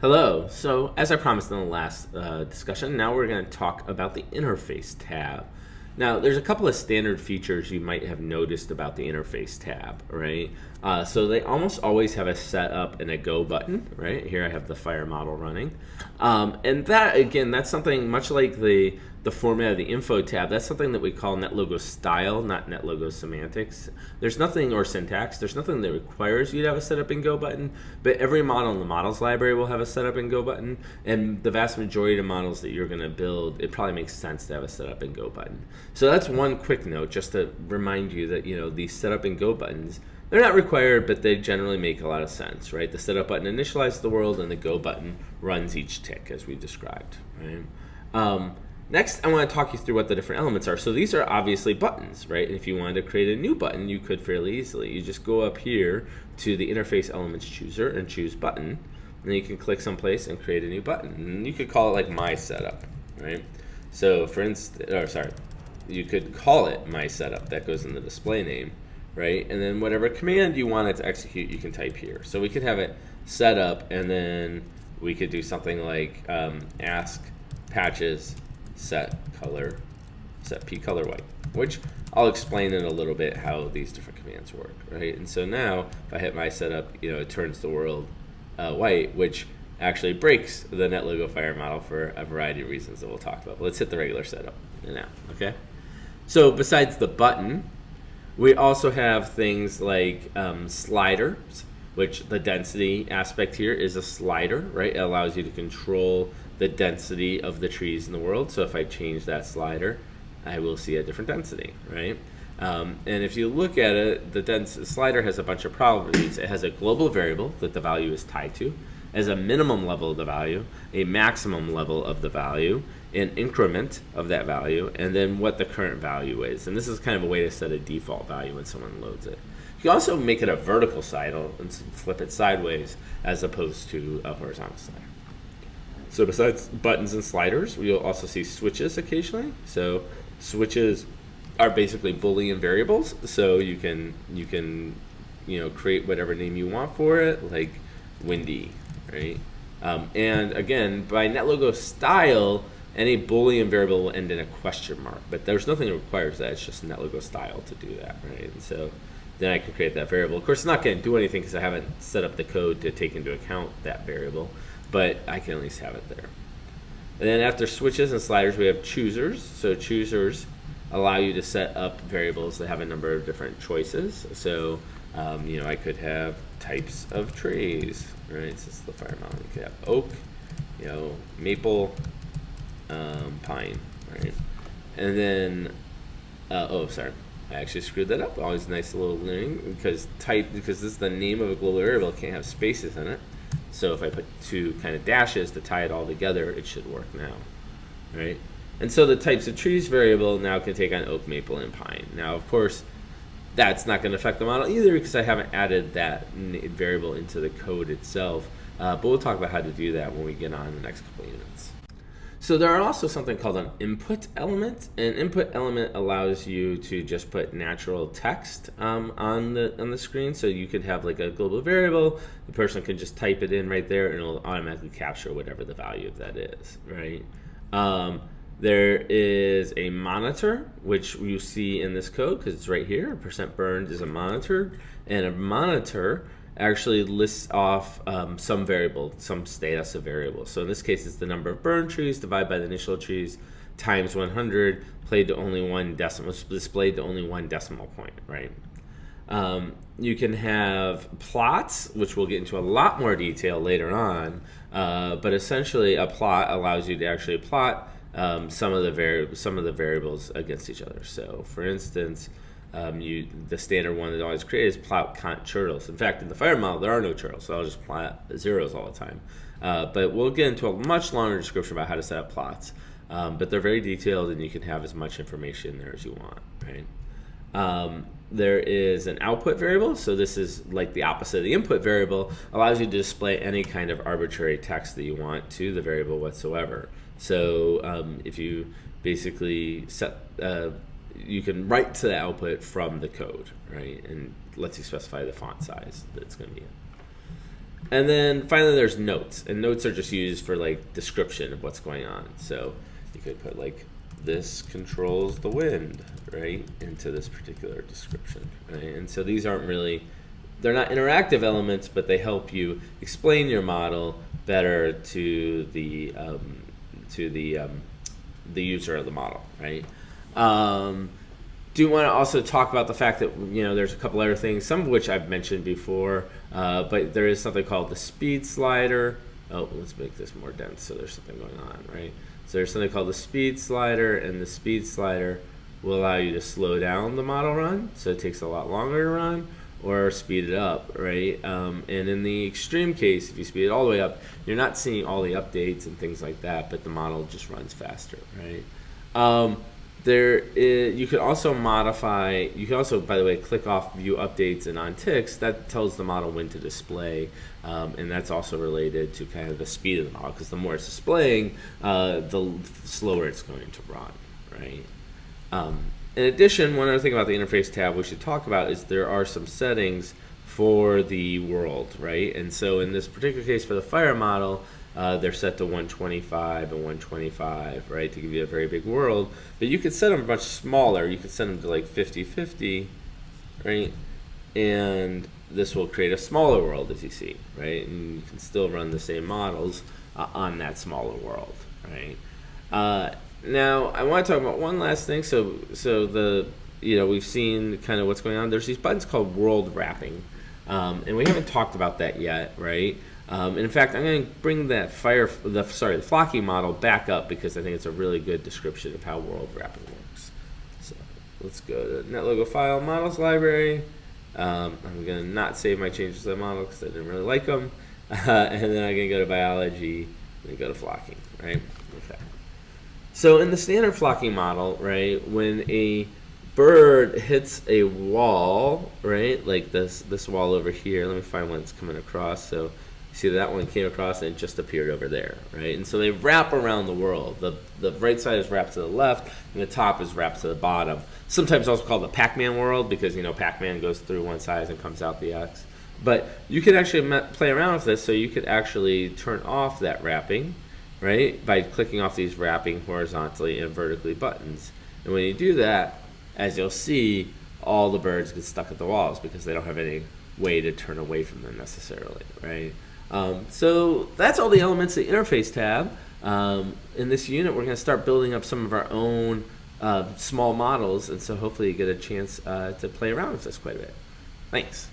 Hello. So, as I promised in the last uh, discussion, now we're going to talk about the interface tab. Now, there's a couple of standard features you might have noticed about the interface tab, right? Uh, so they almost always have a setup and a go button, right? Here I have the fire model running. Um, and that, again, that's something much like the the format of the info tab, that's something that we call NetLogo style, not NetLogo semantics. There's nothing, or syntax, there's nothing that requires you to have a setup and go button, but every model in the models library will have a setup and go button, and the vast majority of models that you're gonna build, it probably makes sense to have a setup and go button. So that's one quick note, just to remind you that, you know, these setup and go buttons, they're not required, but they generally make a lot of sense, right? The setup button initializes the world, and the go button runs each tick, as we described, right? Um, Next, I want to talk you through what the different elements are. So these are obviously buttons, right? And If you wanted to create a new button, you could fairly easily. You just go up here to the interface elements chooser and choose button. And then you can click someplace and create a new button. And you could call it like my setup, right? So for instance, or sorry, you could call it my setup. That goes in the display name, right? And then whatever command you want it to execute, you can type here. So we could have it set up and then we could do something like um, ask patches set color, set p color white, which I'll explain in a little bit how these different commands work, right? And so now if I hit my setup, you know, it turns the world uh, white, which actually breaks the NetLogo Fire model for a variety of reasons that we'll talk about. But let's hit the regular setup now, okay? So besides the button, we also have things like um, sliders, which the density aspect here is a slider, right? It allows you to control the density of the trees in the world. So if I change that slider, I will see a different density, right? Um, and if you look at it, the dense slider has a bunch of properties. It has a global variable that the value is tied to, as a minimum level of the value, a maximum level of the value, an increment of that value, and then what the current value is. And this is kind of a way to set a default value when someone loads it. You can also make it a vertical slider and flip it sideways as opposed to a horizontal slider. So besides buttons and sliders, you'll also see switches occasionally. So switches are basically Boolean variables. So you can you can you know create whatever name you want for it, like windy, right? Um, and again, by NetLogo style, any Boolean variable will end in a question mark, but there's nothing that requires that. It's just NetLogo style to do that, right? And so then I can create that variable. Of course, it's not going to do anything because I haven't set up the code to take into account that variable but I can at least have it there. And then after switches and sliders, we have choosers. So choosers allow you to set up variables that have a number of different choices. So, um, you know, I could have types of trees, right? This is the fire mountain. You could have oak, you know, maple, um, pine, right? And then, uh, oh, sorry. I actually screwed that up. Always nice little learning because type because this is the name of a global variable. It can't have spaces in it. So if I put two kind of dashes to tie it all together, it should work now, right? And so the types of trees variable now can take on oak, maple, and pine. Now, of course, that's not going to affect the model either because I haven't added that variable into the code itself. Uh, but we'll talk about how to do that when we get on the next couple units. So there are also something called an input element. An input element allows you to just put natural text um, on the on the screen. So you could have like a global variable. The person can just type it in right there, and it'll automatically capture whatever the value of that is, right? Um, there is a monitor, which you see in this code because it's right here. Percent burned is a monitor, and a monitor actually lists off um, some variable, some status of variable. So in this case, it's the number of burned trees divided by the initial trees times 100, played to only one decimal, displayed to only one decimal point, right? Um, you can have plots, which we'll get into a lot more detail later on, uh, but essentially a plot allows you to actually plot um, some of the some of the variables against each other. So, for instance, um, you the standard one that always created is plot count turtles. In fact, in the fire model, there are no turtles, so I'll just plot zeros all the time. Uh, but we'll get into a much longer description about how to set up plots. Um, but they're very detailed, and you can have as much information there as you want, right? Um, there is an output variable, so this is like the opposite of the input variable, allows you to display any kind of arbitrary text that you want to the variable whatsoever. So um, if you basically set uh, you can write to the output from the code, right? And lets you specify the font size that it's going to be in. and then finally, there's notes, and notes are just used for like description of what's going on. So you could put like this controls the wind, right, into this particular description, right? And so these aren't really, they're not interactive elements, but they help you explain your model better to the um, to the um, the user of the model, right? Um, do want to also talk about the fact that you know there's a couple other things, some of which I've mentioned before, uh, but there is something called the speed slider. Oh, let's make this more dense so there's something going on, right? So there's something called the speed slider, and the speed slider will allow you to slow down the model run, so it takes a lot longer to run, or speed it up, right? Um, and in the extreme case, if you speed it all the way up, you're not seeing all the updates and things like that, but the model just runs faster, right? Um, there is, you could also modify, you can also, by the way, click off view updates and on ticks, that tells the model when to display. Um, and that's also related to kind of the speed of the model, because the more it's displaying, uh, the slower it's going to run, right? Um, in addition, one other thing about the interface tab we should talk about is there are some settings for the world, right? And so in this particular case for the fire model, uh, they're set to 125 and 125, right, to give you a very big world. But you could set them much smaller. You could set them to like 50-50, right? And this will create a smaller world, as you see, right? And you can still run the same models uh, on that smaller world, right? Uh, now, I want to talk about one last thing. So, so the you know we've seen kind of what's going on. There's these buttons called world wrapping, um, and we haven't talked about that yet, right? Um, and in fact, I'm going to bring that fire, the sorry, the Flocking model back up because I think it's a really good description of how world wrapping works. So let's go to NetLogo file models library. Um, I'm going to not save my changes to the model because I didn't really like them. Uh, and then I'm going to go to biology and go to flocking, right? Okay. So in the standard flocking model, right, when a bird hits a wall, right, like this this wall over here, let me find one that's coming across. So see that one came across and it just appeared over there, right? And so they wrap around the world. The, the right side is wrapped to the left, and the top is wrapped to the bottom. Sometimes also called the Pac-Man world because, you know, Pac-Man goes through one side and comes out the X. But you could actually play around with this, so you could actually turn off that wrapping, right, by clicking off these wrapping horizontally and vertically buttons. And when you do that, as you'll see, all the birds get stuck at the walls because they don't have any way to turn away from them necessarily, right? Um, so that's all the elements of the interface tab. Um, in this unit, we're going to start building up some of our own uh, small models, and so hopefully you get a chance uh, to play around with this quite a bit. Thanks.